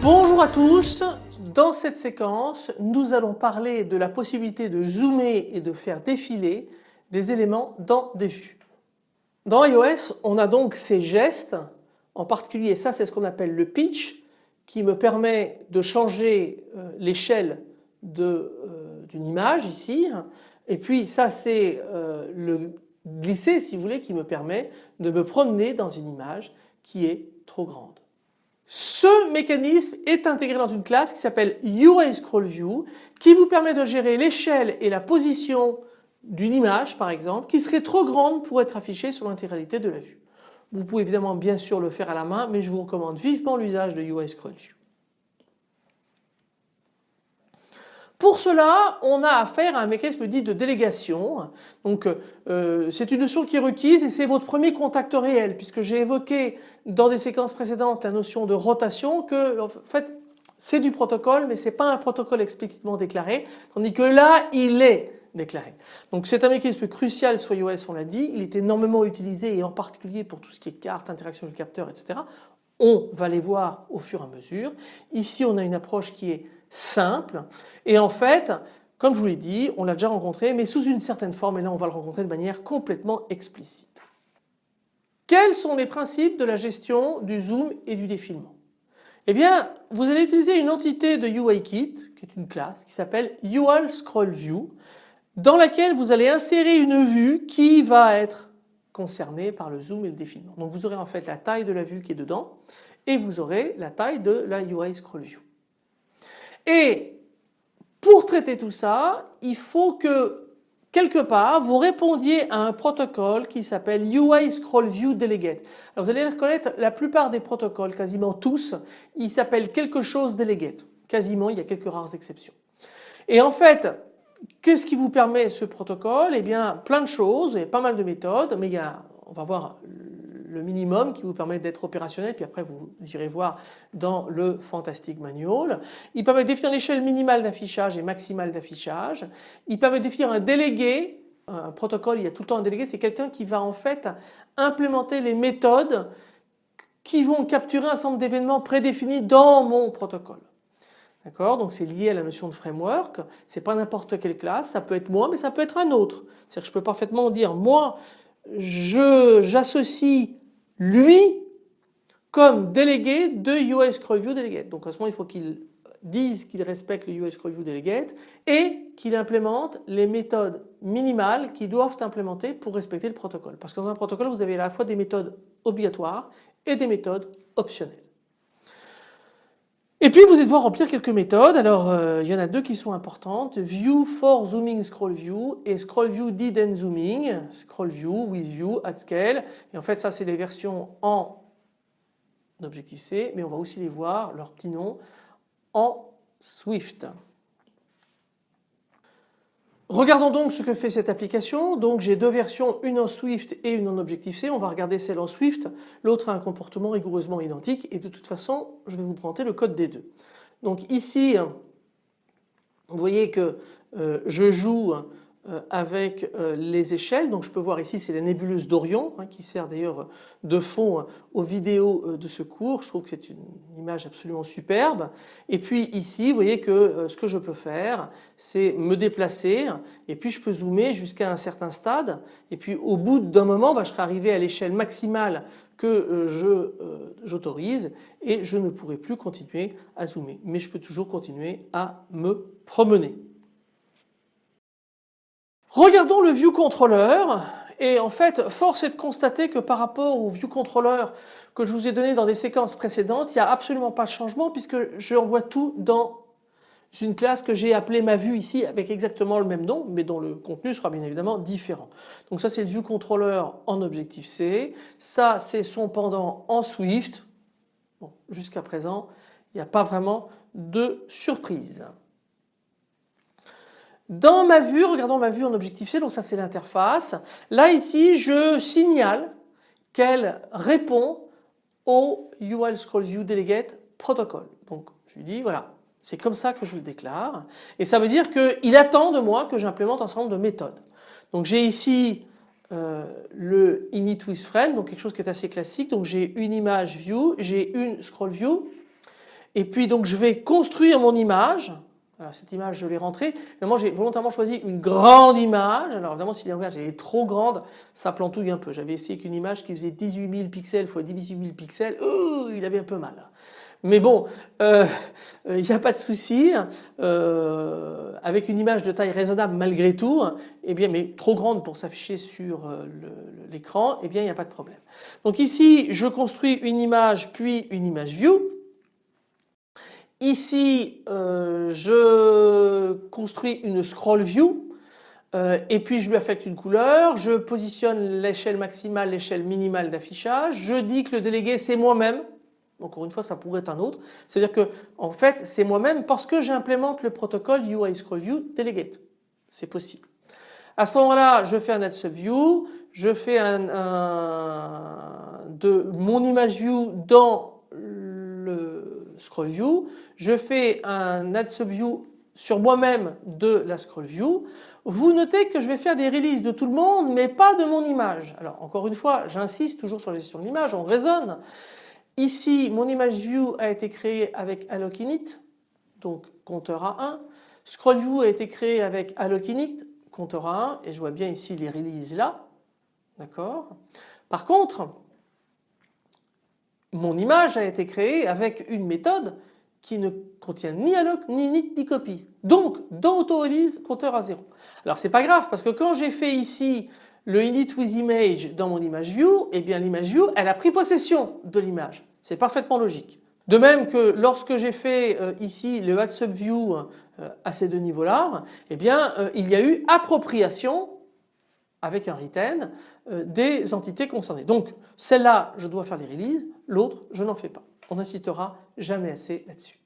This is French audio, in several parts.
Bonjour à tous, dans cette séquence nous allons parler de la possibilité de zoomer et de faire défiler des éléments dans des vues. Dans iOS on a donc ces gestes, en particulier ça c'est ce qu'on appelle le pitch qui me permet de changer euh, l'échelle euh, d'une image ici et puis ça c'est euh, le glisser si vous voulez qui me permet de me promener dans une image qui est trop grande. Ce mécanisme est intégré dans une classe qui s'appelle UI Scroll View qui vous permet de gérer l'échelle et la position d'une image par exemple qui serait trop grande pour être affichée sur l'intégralité de la vue. Vous pouvez évidemment bien sûr le faire à la main mais je vous recommande vivement l'usage de UI View. Pour cela, on a affaire à un mécanisme dit de délégation. Donc euh, c'est une notion qui est requise et c'est votre premier contact réel puisque j'ai évoqué dans des séquences précédentes la notion de rotation que en fait c'est du protocole mais ce n'est pas un protocole explicitement déclaré tandis que là il est déclaré. Donc c'est un mécanisme crucial sur iOS on l'a dit, il est énormément utilisé et en particulier pour tout ce qui est carte, interaction le capteur etc. On va les voir au fur et à mesure. Ici on a une approche qui est simple et en fait comme je vous l'ai dit on l'a déjà rencontré mais sous une certaine forme et là on va le rencontrer de manière complètement explicite. Quels sont les principes de la gestion du zoom et du défilement? Eh bien vous allez utiliser une entité de UIKit qui est une classe qui s'appelle UL Scroll View dans laquelle vous allez insérer une vue qui va être concernée par le zoom et le défilement. Donc vous aurez en fait la taille de la vue qui est dedans et vous aurez la taille de la UI Scroll View. Et pour traiter tout ça, il faut que quelque part vous répondiez à un protocole qui s'appelle UI Scroll View Delegate. Alors vous allez reconnaître la plupart des protocoles, quasiment tous, ils s'appellent quelque chose delegate. Quasiment, il y a quelques rares exceptions. Et en fait, qu'est-ce qui vous permet ce protocole? Eh bien plein de choses et pas mal de méthodes, mais il y a, on va voir le minimum qui vous permet d'être opérationnel puis après vous irez voir dans le Fantastic Manual. Il permet de définir l'échelle minimale d'affichage et maximale d'affichage. Il permet de définir un délégué, un protocole il y a tout le temps un délégué, c'est quelqu'un qui va en fait implémenter les méthodes qui vont capturer un certain d'événements prédéfinis dans mon protocole. D'accord? Donc c'est lié à la notion de framework, c'est pas n'importe quelle classe, ça peut être moi mais ça peut être un autre. C'est-à-dire que je peux parfaitement dire moi j'associe lui comme délégué de US Scroll View Delegate. Donc à ce moment il faut qu'il dise qu'il respecte le US Scroll View Delegate et qu'il implémente les méthodes minimales qui doivent implémenter pour respecter le protocole. Parce que dans un protocole vous avez à la fois des méthodes obligatoires et des méthodes optionnelles. Et puis vous allez devoir remplir quelques méthodes. Alors euh, il y en a deux qui sont importantes. View for zooming scroll view et scroll view did zooming. Scroll view with view at scale. Et en fait ça c'est les versions en Objective C mais on va aussi les voir, leur petit nom, en Swift. Regardons donc ce que fait cette application. Donc j'ai deux versions, une en Swift et une en Objective-C. On va regarder celle en Swift. L'autre a un comportement rigoureusement identique et de toute façon je vais vous présenter le code des deux. Donc ici vous voyez que euh, je joue avec euh, les échelles. Donc je peux voir ici c'est la nébuleuse d'Orion hein, qui sert d'ailleurs de fond aux vidéos euh, de ce cours. Je trouve que c'est une image absolument superbe. Et puis ici vous voyez que ce que je peux faire c'est me déplacer et puis je peux zoomer jusqu'à un certain stade et puis au bout d'un moment bah, je serai arrivé à l'échelle maximale que j'autorise et je ne pourrai plus continuer à zoomer mais je peux toujours continuer à me promener. Regardons le view controller et en fait force est de constater que par rapport au view controller que je vous ai donné dans des séquences précédentes il n'y a absolument pas de changement puisque j'envoie tout dans une classe que j'ai appelée ma vue ici avec exactement le même nom mais dont le contenu sera bien évidemment différent. Donc ça c'est le view controller en Objective-C, ça c'est son pendant en Swift. Bon, jusqu'à présent il n'y a pas vraiment de surprise. Dans ma vue, regardons ma vue en Objective-C, donc ça c'est l'interface. Là ici je signale qu'elle répond au UI Scroll View Delegate Protocol. Donc je lui dis voilà, c'est comme ça que je le déclare et ça veut dire qu'il attend de moi que j'implémente un certain nombre de méthodes. Donc j'ai ici euh, le init donc quelque chose qui est assez classique. Donc j'ai une image view, j'ai une scroll view et puis donc je vais construire mon image. Alors cette image je l'ai rentrée. Moi j'ai volontairement choisi une grande image. Alors évidemment si l'image est trop grande ça plantouille un peu. J'avais essayé avec une image qui faisait 18 000 pixels x 18 000 pixels. il avait un peu mal. Mais bon, euh, il n'y a pas de souci. Euh, avec une image de taille raisonnable malgré tout, eh bien, mais trop grande pour s'afficher sur euh, l'écran, eh bien, il n'y a pas de problème. Donc ici, je construis une image puis une image view. Ici, je construis une scroll view. et puis je lui affecte une couleur, je positionne l'échelle maximale, l'échelle minimale d'affichage, je dis que le délégué c'est moi-même, encore une fois ça pourrait être un autre, c'est-à-dire que en fait c'est moi-même parce que j'implémente le protocole UI Scroll View Delegate, c'est possible. À ce moment-là je fais un add subview, je fais un, de mon image view dans le scroll view, je fais un add subview sur moi-même de la scroll view. Vous notez que je vais faire des releases de tout le monde mais pas de mon image. Alors encore une fois j'insiste toujours sur la gestion de l'image, on raisonne. Ici, mon image view a été créée avec allocinit, donc compteur à 1. Scroll view a été créé avec allocinit, compteur à 1, et je vois bien ici les releases là. D'accord? Par contre, mon image a été créée avec une méthode qui ne contient ni alloc, ni init, ni copy. Donc, dans auto-release, compteur à 0. Alors c'est pas grave parce que quand j'ai fait ici le init with image dans mon image view, eh bien l'image view elle a pris possession de l'image. C'est parfaitement logique. De même que lorsque j'ai fait euh, ici le add subview euh, à ces deux niveaux-là, eh bien euh, il y a eu appropriation avec un retain des entités concernées. Donc celle-là je dois faire les releases, l'autre je n'en fais pas. On n'insistera jamais assez là-dessus.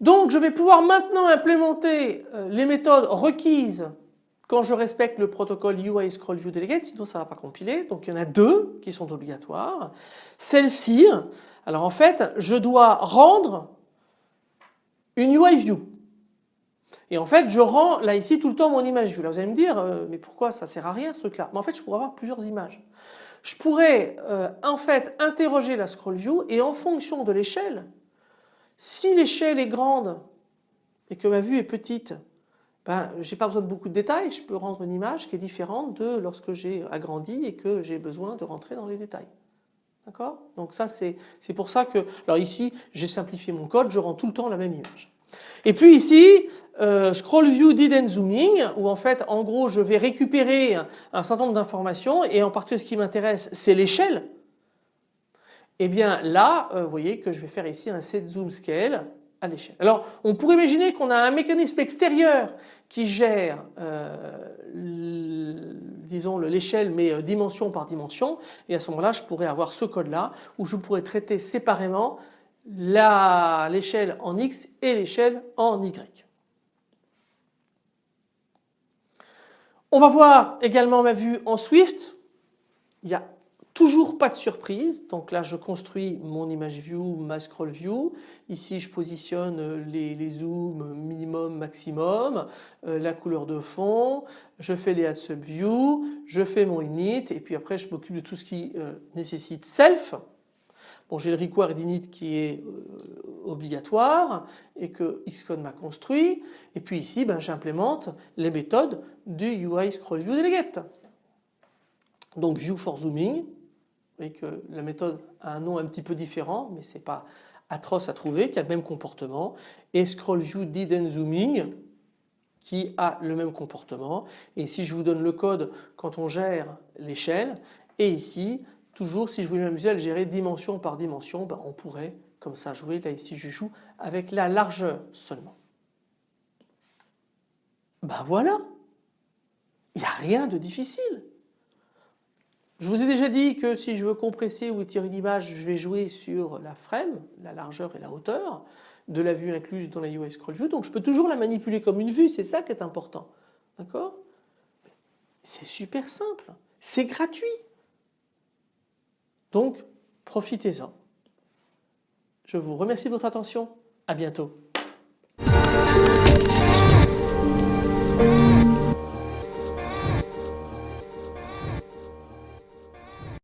Donc je vais pouvoir maintenant implémenter les méthodes requises quand je respecte le protocole UI Scroll View Delegate, sinon ça ne va pas compiler. Donc il y en a deux qui sont obligatoires. Celle-ci, alors en fait, je dois rendre une UI View. Et en fait, je rends là ici tout le temps mon image view. Là, vous allez me dire, euh, mais pourquoi ça sert à rien ce truc-là? Mais en fait, je pourrais avoir plusieurs images. Je pourrais euh, en fait interroger la scroll view et en fonction de l'échelle, si l'échelle est grande et que ma vue est petite, ben, je n'ai pas besoin de beaucoup de détails, je peux rendre une image qui est différente de lorsque j'ai agrandi et que j'ai besoin de rentrer dans les détails. D'accord? Donc ça c'est pour ça que, alors ici j'ai simplifié mon code, je rends tout le temps la même image. Et puis ici, euh, scroll view did and zooming, où en fait en gros je vais récupérer un certain nombre d'informations et en particulier ce qui m'intéresse c'est l'échelle. Et eh bien là, euh, vous voyez que je vais faire ici un set zoom scale à l'échelle. Alors on pourrait imaginer qu'on a un mécanisme extérieur qui gère euh, disons l'échelle mais dimension par dimension et à ce moment-là je pourrais avoir ce code là où je pourrais traiter séparément l'échelle en X et l'échelle en Y. On va voir également ma vue en Swift. Il y a Toujours pas de surprise, donc là je construis mon image view, ma scroll view. Ici je positionne les, zooms minimum, maximum, euh, la couleur de fond, je fais les add subview, je fais mon init et puis après je m'occupe de tout ce qui euh, nécessite self. Bon j'ai le require d'init qui est euh, obligatoire et que Xcode m'a construit. Et puis ici ben, j'implémente les méthodes du UI scroll view delegate. Donc view for zooming, voyez que la méthode a un nom un petit peu différent mais ce n'est pas atroce à trouver, qui a le même comportement. Et scroll view zooming qui a le même comportement. Et ici je vous donne le code quand on gère l'échelle et ici toujours si je voulais m'amuser à le gérer dimension par dimension ben, on pourrait comme ça jouer, là ici je joue avec la largeur seulement. Ben voilà, il n'y a rien de difficile. Je vous ai déjà dit que si je veux compresser ou étirer une image, je vais jouer sur la frame, la largeur et la hauteur de la vue incluse dans la UI Scroll View. Donc je peux toujours la manipuler comme une vue, c'est ça qui est important. D'accord? C'est super simple, c'est gratuit. Donc profitez-en. Je vous remercie de votre attention. À bientôt.